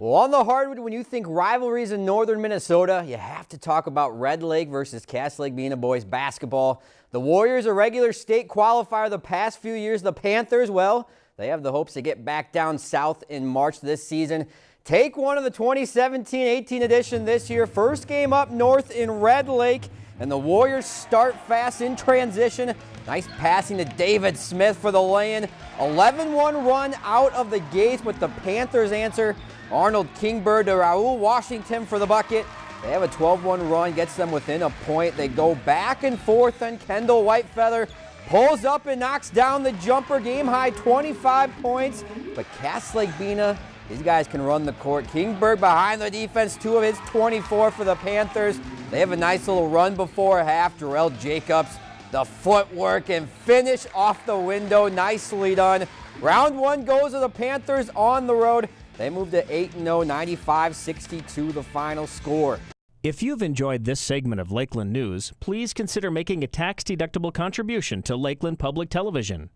Well, on the hardwood, when you think rivalries in northern Minnesota, you have to talk about Red Lake versus Cass Lake Bena boys basketball. The Warriors, a regular state qualifier the past few years. The Panthers, well, they have the hopes to get back down south in March this season. Take one of the 2017-18 edition this year. First game up north in Red Lake, and the Warriors start fast in transition. Nice passing to David Smith for the lay-in. 11-1 run out of the gates, but the Panthers answer Arnold Kingbird to Raul Washington for the bucket. They have a 12-1 run, gets them within a point. They go back and forth, and Kendall Whitefeather pulls up and knocks down the jumper. Game high 25 points, but Cass Lake Bena, these guys can run the court. Kingbird behind the defense, two of his 24 for the Panthers. They have a nice little run before half. Darrell Jacobs, the footwork and finish off the window. Nicely done. Round one goes to the Panthers on the road. They move to 8 0, 95 62 the final score. If you've enjoyed this segment of Lakeland News, please consider making a tax-deductible contribution to Lakeland Public Television.